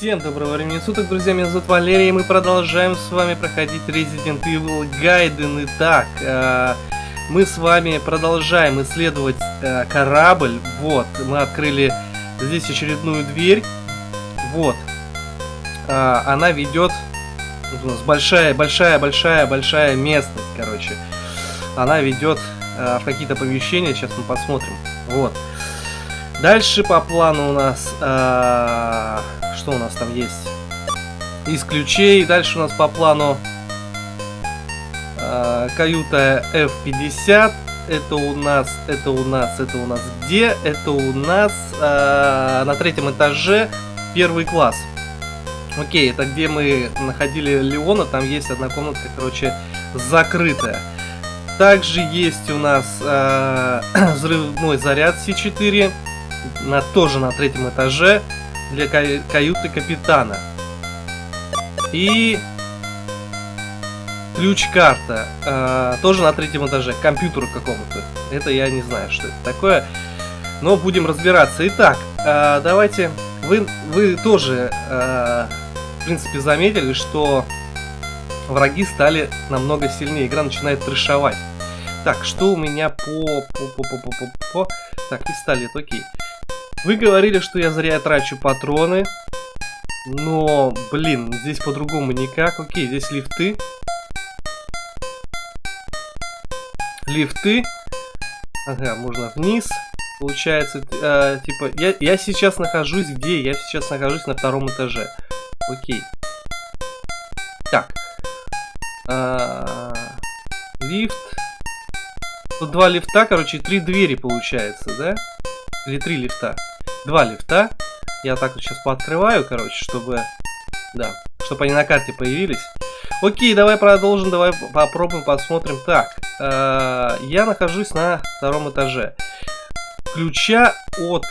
Всем доброго времени суток, друзья, меня зовут Валерий, и мы продолжаем с вами проходить Resident Evil Gaiden. Итак, э, мы с вами продолжаем исследовать э, корабль. Вот, мы открыли здесь очередную дверь. Вот, э, она ведет... У нас большая, большая, большая, большая местность, короче. Она ведет э, в какие-то помещения, сейчас мы посмотрим. Вот. Дальше по плану у нас... Э, что у нас там есть? Из ключей. Дальше у нас по плану э, каюта F50. Это у нас, это у нас, это у нас где? Это у нас э, на третьем этаже первый класс. Окей, это где мы находили Леона, там есть одна комнатка, короче, закрытая. Также есть у нас э, взрывной заряд С4, на, тоже на третьем этаже для ка каюты капитана. И ключ-карта, э, тоже на третьем этаже, компьютеру какому-то. Это я не знаю, что это такое, но будем разбираться. Итак, э, давайте, вы, вы тоже, э, в принципе, заметили, что враги стали намного сильнее, игра начинает трешовать. Так, что у меня по... по, по, по, по, по, по. Так, пистолет, окей. Вы говорили, что я зря трачу патроны. Но, блин, здесь по-другому никак. Окей, здесь лифты. Лифты. Ага, можно вниз. Получается, э, типа, я, я сейчас нахожусь где? Я сейчас нахожусь на втором этаже. Окей. Так. А, лифт. Тут два лифта, короче, три двери получается, да? Или три лифта? Два лифта. Я так вот сейчас пооткрываю, короче, чтобы... Да, чтобы они на карте появились. Окей, давай продолжим, давай попробуем, посмотрим. Так, э, я нахожусь на втором этаже. Ключа от...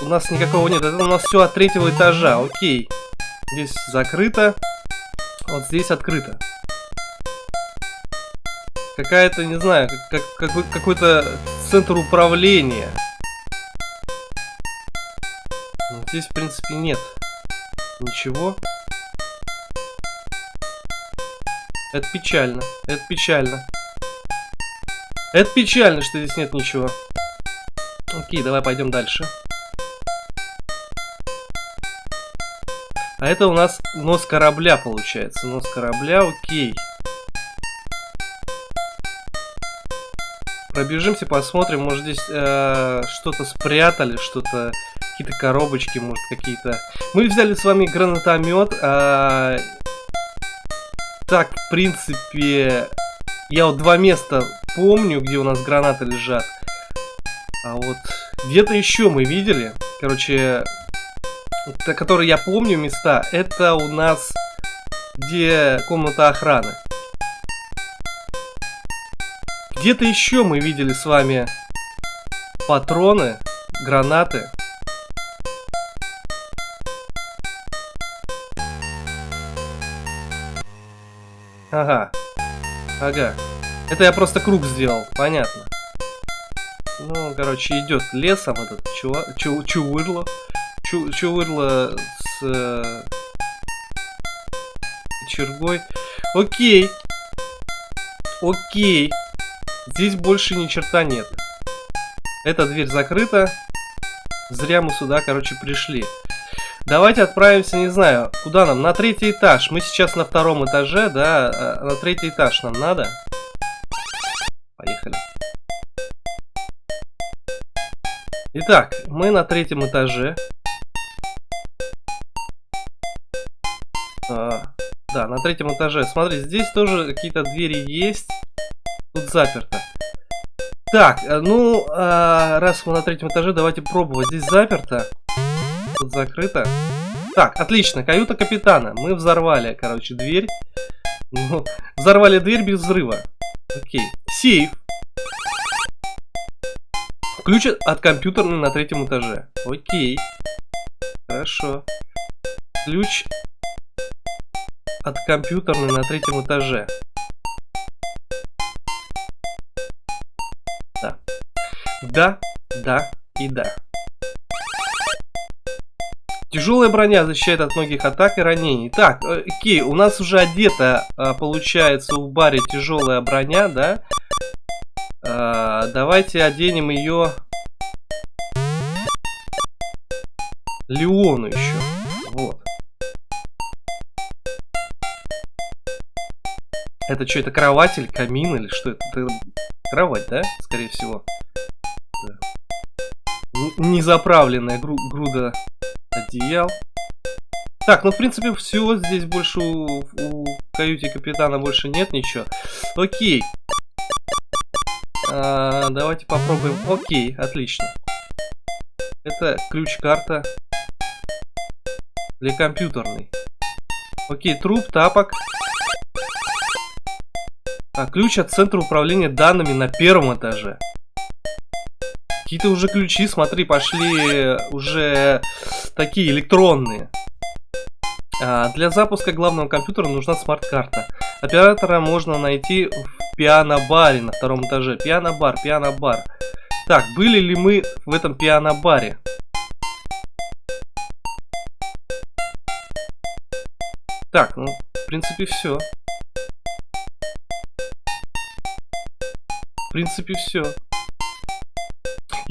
У нас никакого нет, это у нас все от третьего этажа, окей. Здесь закрыто, вот здесь открыто какая-то, не знаю, как, как, какой-то центр управления. Здесь, в принципе, нет ничего. Это печально, это печально. Это печально, что здесь нет ничего. Окей, давай пойдем дальше. А это у нас нос корабля получается. Нос корабля, окей. Пробежимся, посмотрим, может здесь э, что-то спрятали, что-то, какие-то коробочки, может какие-то. Мы взяли с вами гранатомет. Э, так, в принципе, я вот два места помню, где у нас гранаты лежат. А вот где-то еще мы видели, короче, которые я помню места, это у нас где комната охраны. Где-то еще мы видели с вами патроны, гранаты. Ага. Ага. Это я просто круг сделал, понятно. Ну, короче, идет лесом этот чувак, чу, чувырло. Чу, чувырло с э, чергой. Окей. Окей. Здесь больше ни черта нет. Эта дверь закрыта. Зря мы сюда, короче, пришли. Давайте отправимся, не знаю, куда нам? На третий этаж. Мы сейчас на втором этаже, да? А, на третий этаж нам надо. Поехали. Итак, мы на третьем этаже. А, да, на третьем этаже. Смотри, здесь тоже какие-то двери есть. Тут заперто. Так, э, ну, а, раз мы на третьем этаже, давайте пробовать. Здесь заперто. Тут закрыто. Так, отлично, каюта капитана. Мы взорвали, короче, дверь. Ну, взорвали дверь без взрыва. Окей. Сейф. Ключ от компьютерной на третьем этаже. Окей. Хорошо. Ключ от компьютерной на третьем этаже. Да, да и да. Тяжелая броня защищает от многих атак и ранений. Так, э, окей, у нас уже одета, э, получается, в баре тяжелая броня, да? А, давайте оденем ее Леону еще. Вот. Это что, это кровать или камин или что это? это кровать, да? Скорее всего. Да. Незаправленная гру груда одеял. Так, ну в принципе все, здесь больше у, у каюте капитана больше нет ничего. Окей. А, давайте попробуем. Окей, отлично. Это ключ-карта для компьютерной. Окей, труп, тапок. А, ключ от центра управления данными на первом этаже. Какие-то уже ключи, смотри, пошли уже такие электронные. А, для запуска главного компьютера нужна смарт-карта. Оператора можно найти в пиано-баре на втором этаже. Пиано-бар, пиано-бар. Так, были ли мы в этом пиано-баре? Так, ну, в принципе, все. В принципе, все.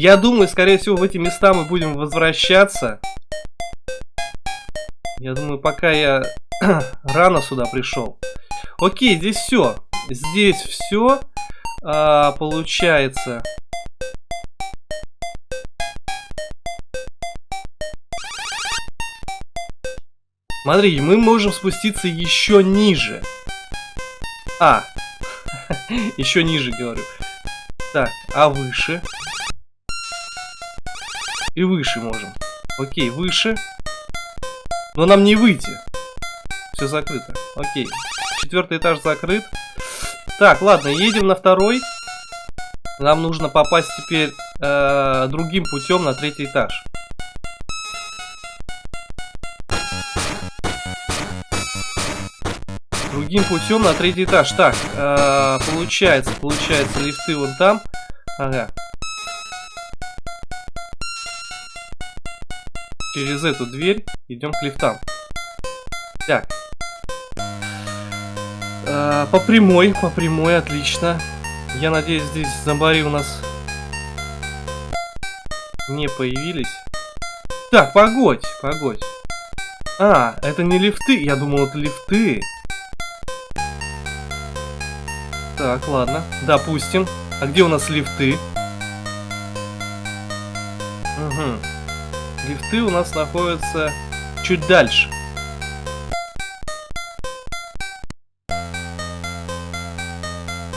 Я думаю, скорее всего, в эти места мы будем возвращаться. Я думаю, пока я рано сюда пришел. Окей, здесь все. Здесь все. А, получается. Смотри, мы можем спуститься еще ниже. А, еще ниже, говорю. Так, а выше? И выше можем. Окей, выше. Но нам не выйти. Все закрыто. Окей. Четвертый этаж закрыт. Так, ладно, едем на второй. Нам нужно попасть теперь э, другим путем на третий этаж. Другим путем на третий этаж. Так, э, получается, получается, лифты вон там. Ага. Через эту дверь идем к лифтам. Так. Э, по прямой, по прямой, отлично. Я надеюсь, здесь зомбари у нас не появились. Так, погодь, погодь. А, это не лифты. Я думал, это лифты. Так, ладно. Допустим. А где у нас лифты? Угу. Лифты у нас находятся чуть дальше.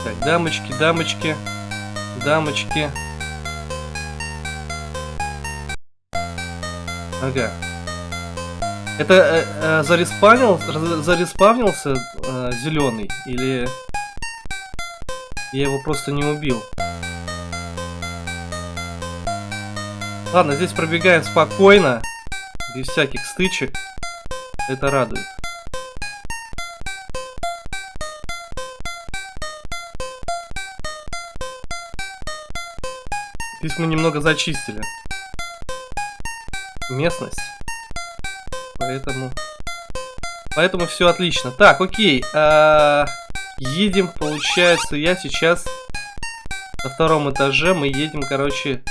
Так, дамочки, дамочки, дамочки. Ага. Это э, э, зареспавнил, зареспавнился э, зеленый или я его просто не убил? Ладно, здесь пробегаем спокойно, без всяких стычек. Это радует. Здесь мы немного зачистили местность. Поэтому... Поэтому все отлично. Так, окей. А... Едем, получается, я сейчас на втором этаже. Мы едем, короче,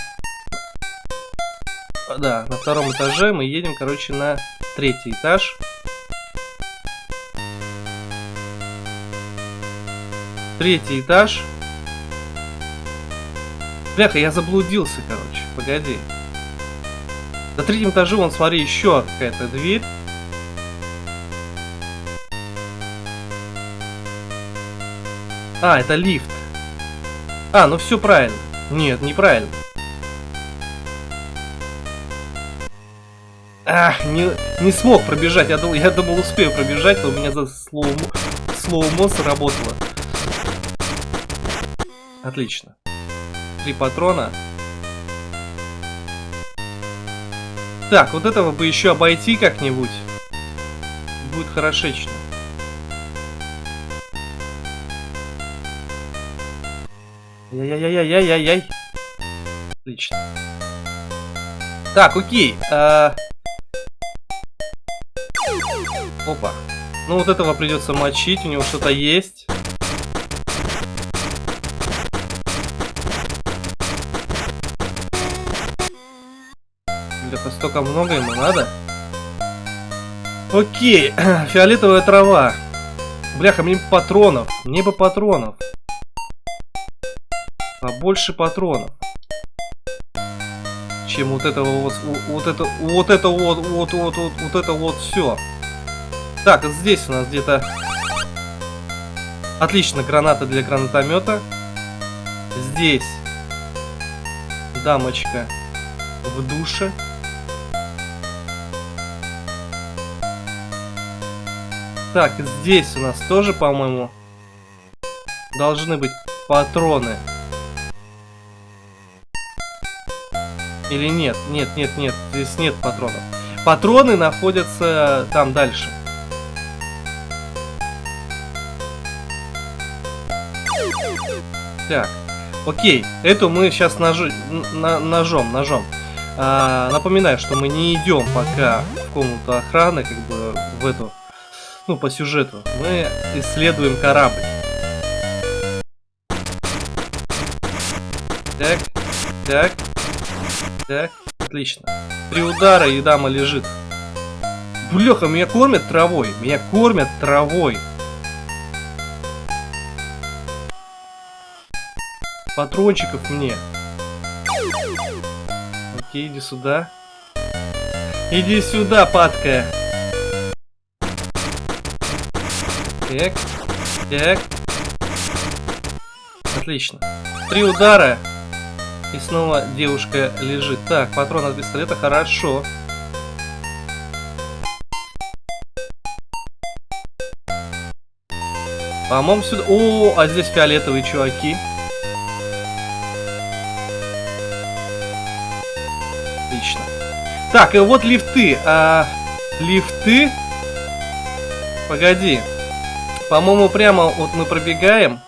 да, на втором этаже мы едем, короче, на третий этаж. Третий этаж. Бляха, я заблудился, короче. Погоди. На третьем этаже, вон, смотри, еще какая-то дверь. А, это лифт. А, ну все правильно. Нет, неправильно. Ах, не, не смог пробежать. Я думал, я думал, успею пробежать, но у меня за слоумо, слоумо сработало. Отлично. Три патрона. Так, вот этого бы еще обойти как-нибудь. Будет хорошечно. Яй-яй-яй-яй-яй-яй. Отлично. Так, окей. А... Опа. Ну вот этого придется мочить, у него что-то есть. Это столько много ему надо. Окей, фиолетовая трава. Бляха, мне патронов. Мне бы патронов. Побольше патронов. Чем вот этого вот, вот это, вот вот, вот, вот, вот, вот это вот все. Так, здесь у нас где-то... Отлично, граната для гранатомета. Здесь дамочка в душе. Так, здесь у нас тоже, по-моему, должны быть патроны. Или нет? Нет, нет, нет, здесь нет патронов. Патроны находятся там дальше. Так, окей, эту мы сейчас ножи, на, ножом, ножом. А, напоминаю, что мы не идем пока в комнату охраны, как бы в эту ну, по сюжету, мы исследуем корабль. Так, так, так, отлично. Три удара, и дама лежит. Блеха, меня кормят травой, меня кормят травой. Патрончиков мне. Окей, иди сюда. Иди сюда, падкая. Так, так. Отлично. Три удара. И снова девушка лежит. Так, патрон от пистолета, хорошо. По-моему, сюда... О, а здесь фиолетовые чуваки. Так, и вот лифты. А, лифты... Погоди. По-моему, прямо вот мы пробегаем.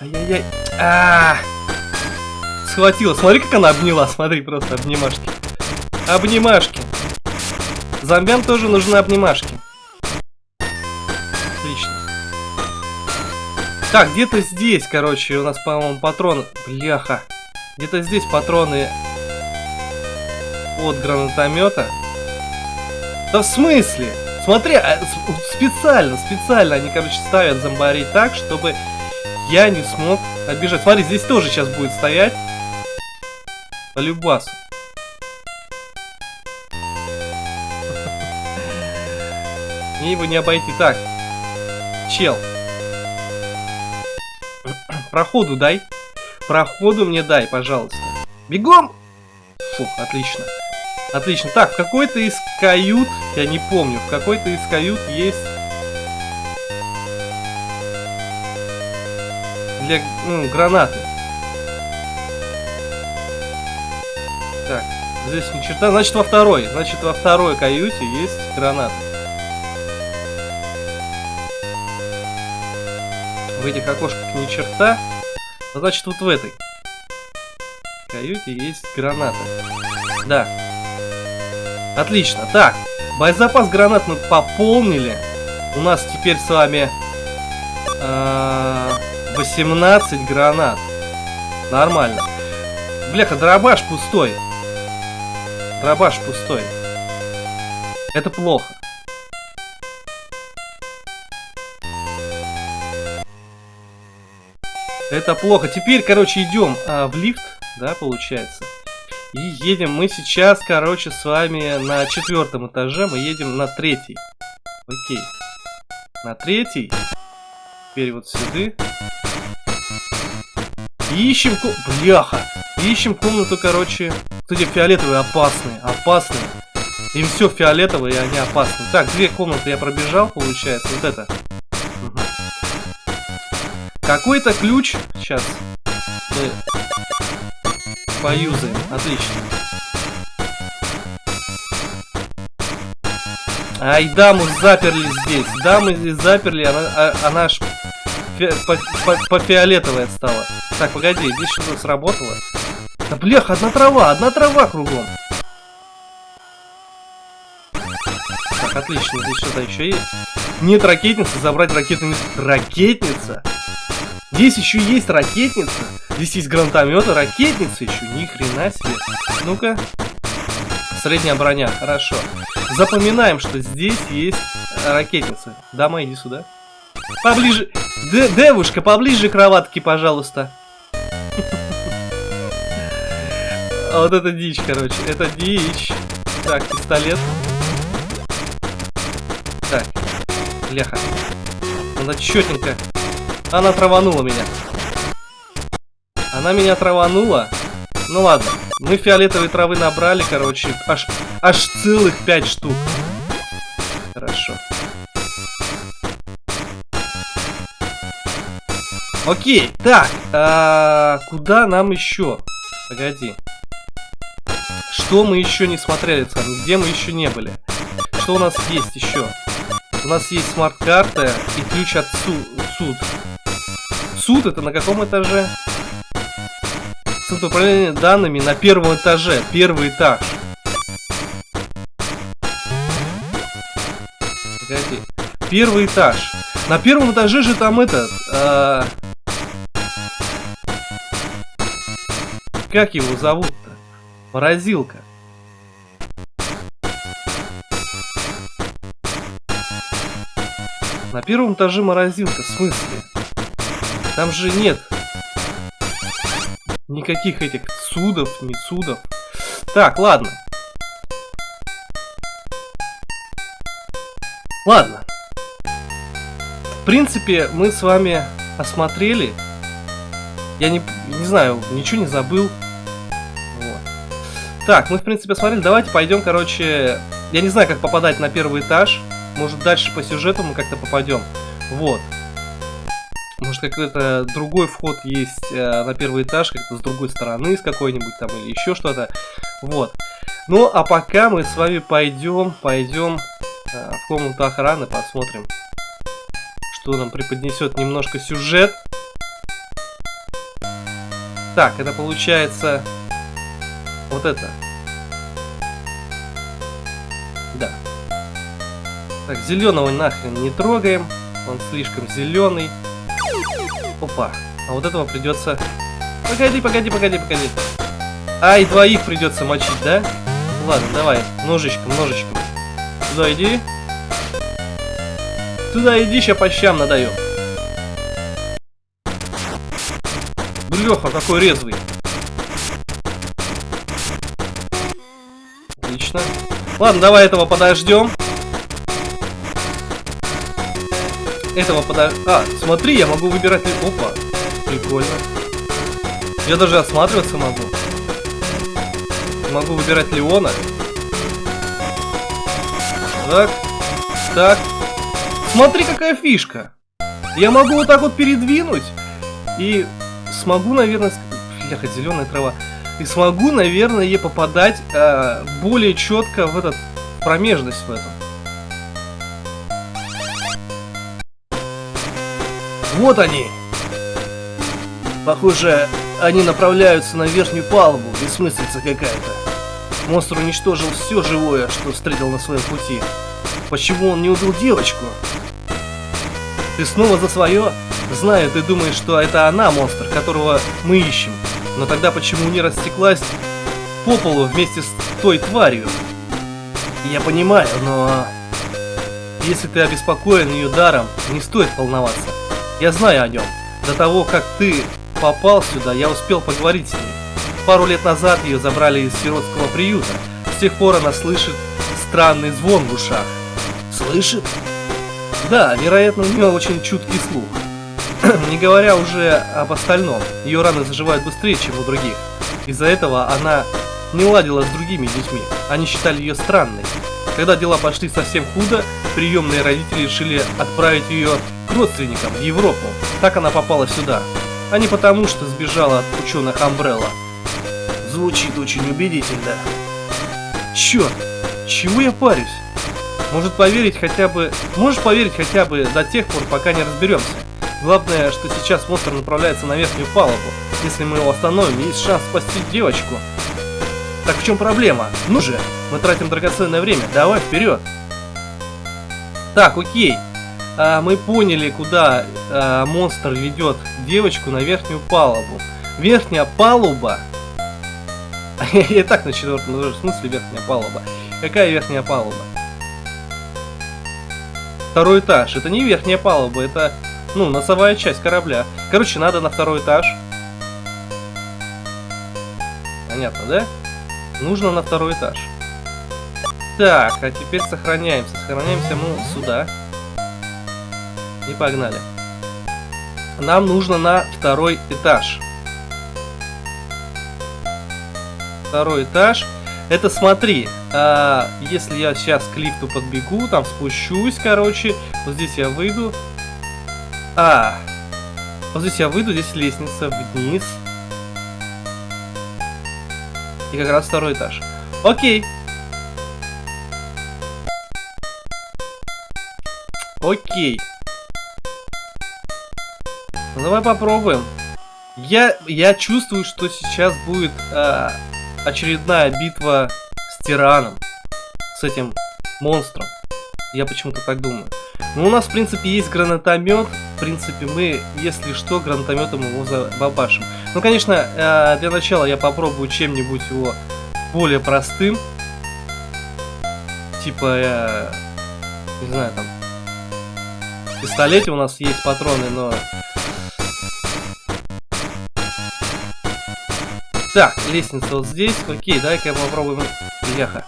Ай-яй-яй. А, -а, а Схватила. Смотри, как она обняла. Смотри, просто обнимашки. Обнимашки. Зомбям тоже нужны обнимашки. Отлично. Так, где-то здесь, короче, у нас, по-моему, патроны. Бляха. Где-то здесь патроны от гранатомета. Да в смысле? Смотри, а, специально, специально они, короче, ставят зомбарей так, чтобы я не смог отбежать. Смотри, здесь тоже сейчас будет стоять. По любасу. Мне его не обойти. Так. Чел. Проходу дай. Проходу мне дай, пожалуйста. Бегом! Фух, отлично. Отлично. Так, в какой-то из кают, я не помню, в какой-то из кают есть... Для, ну, гранаты. Так, здесь ни черта. Значит, во второй. Значит, во второй каюте есть гранаты. В этих окошках ни черта. Значит, вот в этой каюте есть гранаты. Да. Отлично. Так, боезапас гранат мы пополнили. У нас теперь с вами э, 18 гранат. Нормально. Бляха, дробаш пустой. Дробаш пустой. Это плохо. Это плохо. Теперь, короче, идем а, в лифт, да, получается. И едем мы сейчас, короче, с вами на четвертом этаже. Мы едем на третий. Окей. На третий. Теперь вот сюда. ищем... Бляха! ищем комнату, короче... Кстати, фиолетовые опасные. Опасные. Им все фиолетовое, и они опасны. Так, две комнаты я пробежал, получается. Вот это. Угу. Какой-то ключ. Сейчас. Поюзаем. Отлично. Ай, даму заперли здесь. Дамы заперли, она, а, она аж фи по фиолетовая стала. Так, погоди, здесь что-то сработало. Да блях, одна трава, одна трава кругом. Так, отлично, здесь что-то еще есть. Нет ракетницы, забрать ракетницу. Ракетница? Здесь еще есть ракетница. Здесь есть гранатомет, ракетница еще. Ни хрена себе. Ну-ка. Средняя броня, хорошо. Запоминаем, что здесь есть ракетница. Дама, иди сюда. Поближе. Д девушка, поближе к кроватке, пожалуйста. Вот это дичь, короче. Это дичь. Так, пистолет. Так. Леха. Она четенько. Она траванула меня. Она меня траванула. Ну ладно. Мы фиолетовой травы набрали, короче. Аж, аж целых пять штук. Хорошо. Окей, так, а, куда нам еще? Погоди. Что мы еще не смотрели с? Где мы еще не были? Что у нас есть еще? У нас есть смарт-карта и ключ от су суд. Суд это на каком этаже? Центр управления данными на первом этаже. Первый этаж. Погоди. Первый этаж. На первом этаже же там этот... Э Как его зовут-то? Морозилка. На первом этаже морозилка, в смысле? Там же нет никаких этих судов, не судов. Так, ладно. Ладно. В принципе, мы с вами осмотрели. Я не, не знаю, ничего не забыл. Так, мы в принципе смотрели. Давайте пойдем, короче... Я не знаю, как попадать на первый этаж. Может, дальше по сюжету мы как-то попадем. Вот. Может, какой-то другой вход есть э, на первый этаж, как-то с другой стороны, с какой-нибудь там, или еще что-то. Вот. Ну, а пока мы с вами пойдем, пойдем э, в комнату охраны, посмотрим, что нам преподнесет немножко сюжет. Так, это получается вот это. Да. Так, зеленого нахрен не трогаем. Он слишком зеленый. Опа. А вот этого придется... Погоди, погоди, погоди, погоди. Ай, двоих придется мочить, да? Ладно, давай. Ножичком, ножичком. Туда иди. Туда иди, сейчас по щам надаю. Леха, какой резвый. Отлично. Ладно, давай этого подождем. Этого подождем. А, смотри, я могу выбирать... Опа, прикольно. Я даже осматриваться могу. Могу выбирать Леона. Так, так. Смотри, какая фишка. Я могу вот так вот передвинуть. И смогу, наверное... Бляха, зеленая трава и смогу, наверное, попадать э, более четко в этот промежность в эту. Вот они! Похоже, они направляются на верхнюю палубу, бессмыслица какая-то. Монстр уничтожил все живое, что встретил на своем пути. Почему он не убил девочку? Ты снова за свое? Знаю, ты думаешь, что это она монстр, которого мы ищем. Но тогда почему не растеклась по полу вместе с той тварью? Я понимаю, но... Если ты обеспокоен ее даром, не стоит волноваться. Я знаю о нем. До того, как ты попал сюда, я успел поговорить с ней. Пару лет назад ее забрали из сиротского приюта. С тех пор она слышит странный звон в ушах. Слышит? Да, вероятно, у нее очень чуткий слух. Не говоря уже об остальном, ее раны заживают быстрее, чем у других. Из-за этого она не ладила с другими детьми, они считали ее странной. Когда дела пошли совсем худо, приемные родители решили отправить ее к родственникам в Европу. Так она попала сюда. А не потому, что сбежала от ученых Амбрелла. Звучит очень убедительно. Черт, чего я парюсь? Может поверить хотя бы... Можешь поверить хотя бы до тех пор, пока не разберемся. Главное, что сейчас монстр направляется на верхнюю палубу. Если мы его остановим, есть шанс спасти девочку. Так в чем проблема? Ну же, мы тратим драгоценное время, давай вперед. Так, окей. А, мы поняли, куда а, монстр ведет девочку на верхнюю палубу. Верхняя палуба. Я и так на четвертом этаже. В смысле верхняя палуба? Какая верхняя палуба? Второй этаж. Это не верхняя палуба, это, ну, носовая часть корабля. Короче, надо на второй этаж. Понятно, да? Нужно на второй этаж. Так, а теперь сохраняемся. Сохраняемся мы сюда. И погнали. Нам нужно на второй этаж. Второй этаж. Это смотри, а, если я сейчас к лифту подбегу, там спущусь, короче, вот здесь я выйду. А, вот здесь я выйду, здесь лестница вниз. И как раз второй этаж. Окей. Окей. Давай попробуем. Я, я чувствую, что сейчас будет э, очередная битва с тираном. С этим монстром. Я почему-то так думаю. Ну, у нас, в принципе, есть гранатомет. В принципе, мы, если что, гранатометом его забабашим. Ну, конечно, э, для начала я попробую чем-нибудь его более простым. Типа, э, не знаю, там... В пистолете у нас есть патроны, но Так, лестница вот здесь. Окей, давай-ка попробуем. Бляха.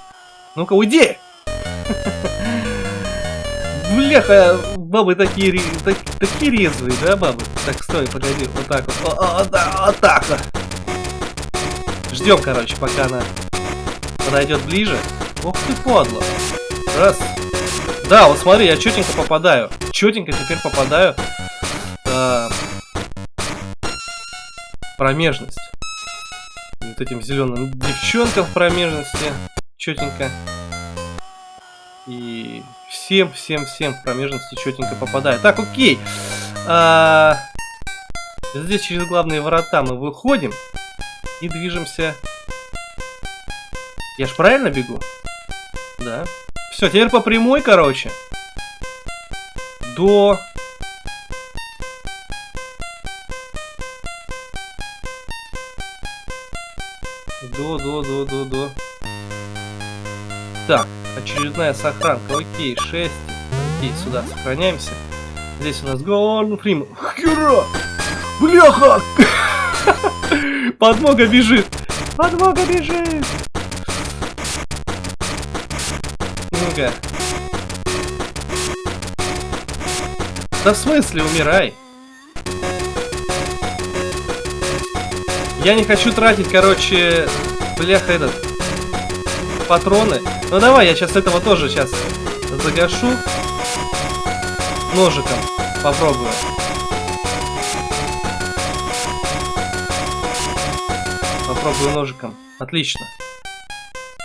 Ну-ка, уйди! Бляха, бабы такие, так, такие резвые, да, бабы? Так, стой, погоди, вот так вот. Да, вот так вот. Ждем, короче, пока она подойдет ближе. Ох ты, подло. Раз. Да, вот смотри, я четенько попадаю. Четенько теперь попадаю. Э, промежность вот этим зеленым девчонкам в промежности. Четенько. И всем, всем, всем в промежности четенько попадает. Так, окей. А, здесь через главные ворота мы выходим и движемся. Я ж правильно бегу? Да. Все, теперь по прямой, короче. До До, до, до, до. Так, очередная сохранка. Окей, 6. Окей, сюда сохраняемся. Здесь у нас Голден Фрим. Хера! Бляха! Подмога бежит! Подмога бежит! Ну-ка. Да в смысле, умирай? Я не хочу тратить, короче, бляха этот, патроны. Ну давай, я сейчас этого тоже сейчас загашу. Ножиком попробую. Попробую ножиком. Отлично.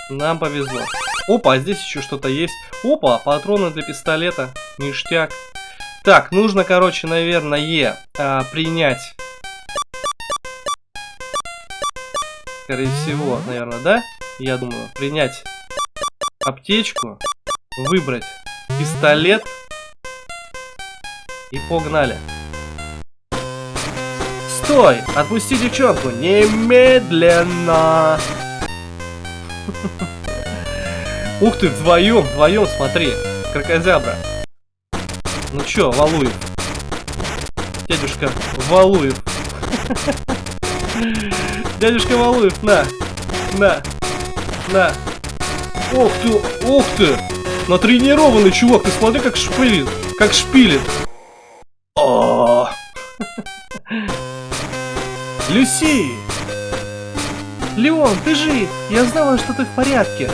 Нам повезло. Опа, а здесь еще что-то есть. Опа, патроны для пистолета. Ништяк. Так, нужно, короче, наверное, а, принять скорее всего, наверное, да? Я думаю, принять аптечку, выбрать пистолет и погнали. Стой! Отпусти девчонку! Немедленно! Ух ты, вдвоем, вдвоем, смотри. Крокозябра. Ну чё, Валуев? Дядюшка Валуев. Дядюшка Валуев, на! На! На! Ох ты! Ох ты! Натренированный чувак, ты смотри, как шпилит! Как шпилит! О! Люси! Леон, ты жив! Я знала, что ты в порядке!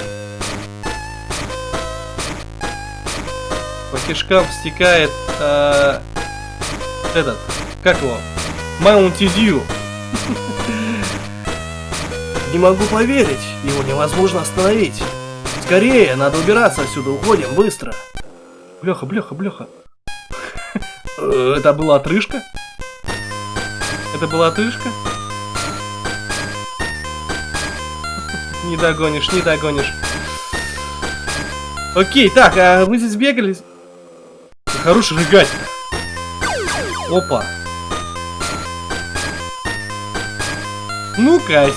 По кишкам стекает э, этот, как его? Mountain Dew. Не могу поверить, его невозможно остановить. Скорее, надо убираться отсюда, уходим, быстро. Бляха, бляха, бляха. Э, это была отрыжка? Это была отрыжка? Не догонишь, не догонишь. Окей, так, а мы здесь бегали. хорош рыгать Опа. Ну-ка.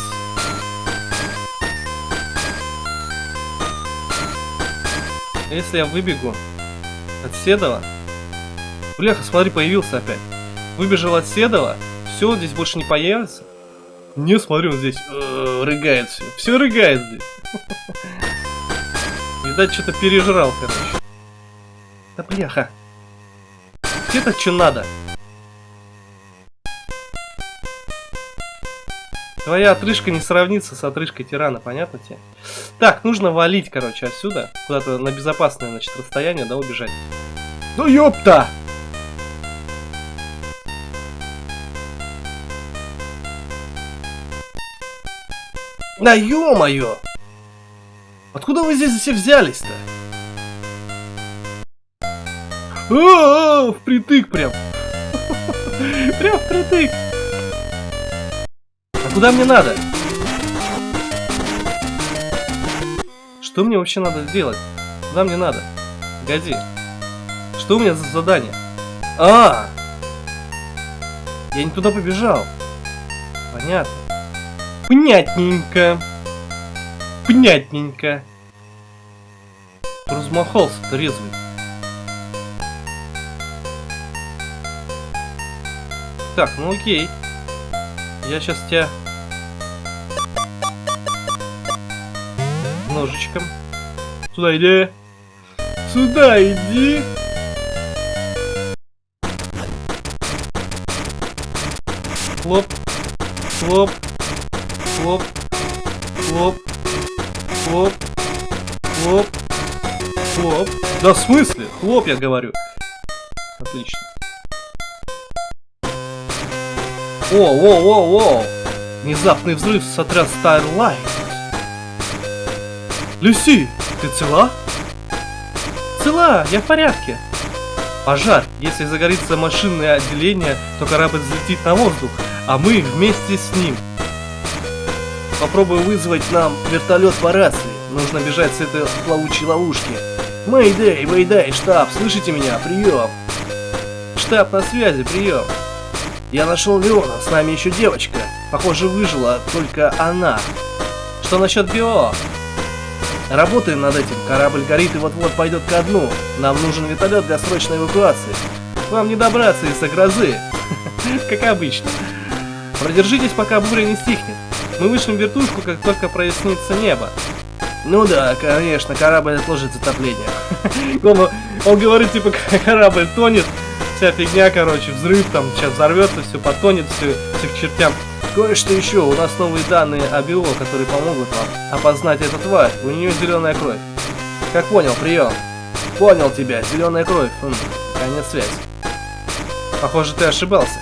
Если я выбегу от Седова... Бляха, смотри, появился опять. Выбежал от Седова, все, здесь больше не появится. Не, смотрю, здесь э, рыгает все. Все рыгает здесь. Видать, что-то пережрал, короче. Да бляха. Где-то что надо. Твоя отрыжка не сравнится с отрыжкой тирана, понятно тебе? Так, нужно валить, короче, отсюда. Куда-то на безопасное, значит, расстояние, да, убежать. Ну ёпта! Да ё-моё! Откуда вы здесь все взялись-то? О, впритык прям. Прям впритык. Куда мне надо? Что мне вообще надо сделать? Куда мне надо? Погоди. Что у меня за задание? А! Я не туда побежал. Понятно. Понятненько. Понятненько. Размахался трезвый. Так, ну окей. Я сейчас тебя ножичком. Сюда иди. Сюда иди. Хлоп. Хлоп. Хлоп. Хлоп. Хлоп. Хлоп. Хлоп. Да в смысле? Хлоп, я говорю. Отлично. О, о, о, о! Внезапный взрыв сотряс Starlight. Люси, ты цела? Цела, я в порядке. Пожар. Если загорится машинное отделение, то корабль взлетит на воздух, а мы вместе с ним. Попробую вызвать нам вертолет по рации. Нужно бежать с этой плавучей ловушки. Мэйдэй, Мэйдэй, штаб, слышите меня? Прием. Штаб на связи, прием. Я нашел Леона, с нами еще девочка. Похоже, выжила только она. Что насчет Био? Работаем над этим. Корабль горит и вот-вот пойдет ко дну. Нам нужен вертолет для срочной эвакуации. Вам не добраться из-за грозы. Как обычно. Продержитесь, пока буря не стихнет. Мы вышлем вертушку, как только прояснится небо. Ну да, конечно, корабль отложит затопление. он говорит, типа, корабль тонет, вся фигня, короче, взрыв там, сейчас взорвется, все потонет, все, все к чертям. Кое-что еще, у нас новые данные о био, которые помогут вам опознать эту тварь. У нее зеленая кровь. Как понял, прием. Понял тебя, зеленая кровь. Хм, конец связи. Похоже, ты ошибался.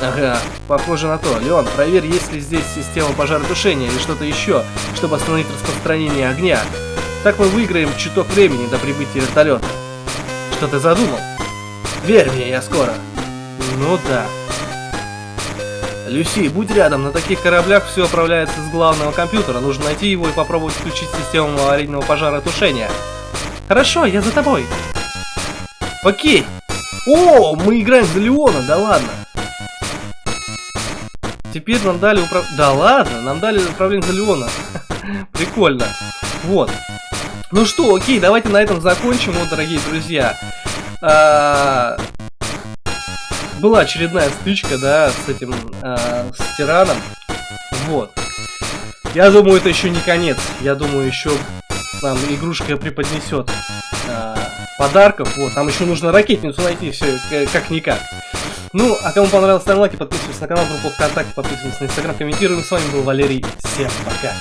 Ага, похоже на то. Леон, проверь, есть ли здесь система пожаротушения или что-то еще, чтобы остановить распространение огня. Так мы выиграем чуток времени до прибытия вертолета. Что ты задумал? Верь мне, я скоро. Ну да. Люси, будь рядом, на таких кораблях все управляется с главного компьютера. Нужно найти его и попробовать включить систему аварийного пожаротушения. Хорошо, я за тобой. Окей. О, мы играем за Леона, да ладно. Теперь нам дали управ... Да ладно, нам дали управление за Леона. Прикольно. Вот. Ну что, окей, давайте на этом закончим, вот, дорогие друзья. А, была очередная стычка, да, с этим, а, с тираном. Вот. Я думаю, это еще не конец. Я думаю, еще нам игрушка преподнесет а, подарков. Вот, там еще нужно ракетницу найти, все как-никак. Ну, а кому понравилось, ставим лайки, подписывайтесь на канал, группу ВКонтакте, подписывайтесь на Инстаграм, комментируем. С вами был Валерий. Всем пока.